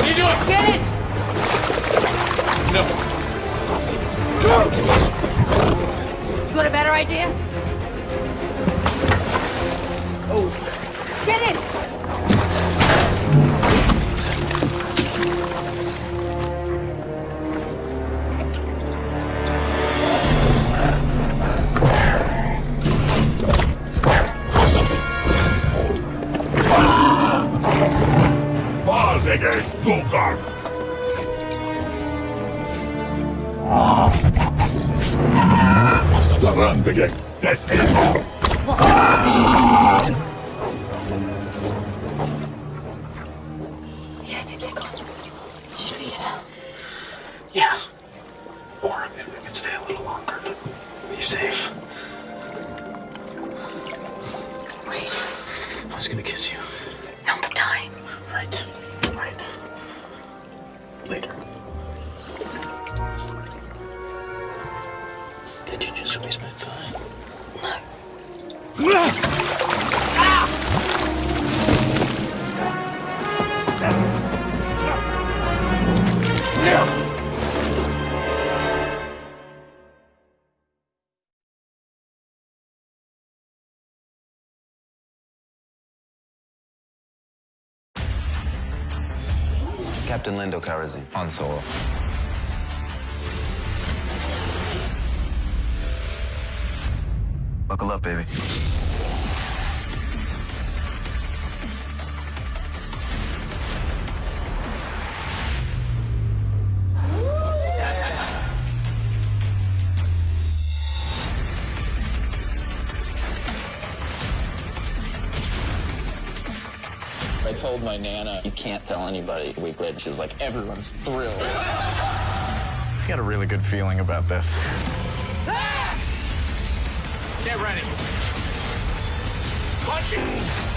What are you doing? Get it! No. You got a better idea? Varsiges, Luca! Tarantige, des Elfer! Yeah, I think they're gone. Should we get out? Yeah. Or maybe we could stay a little longer to be safe. Wait. I was gonna kiss you. Later. Did you just waste my thigh? Captain Lando Calrissian, Han Solo. Buckle up, baby. I told my nana, you can't tell anybody. A week later, she was like, everyone's thrilled. I got a really good feeling about this. Ah! Get ready! Punch it!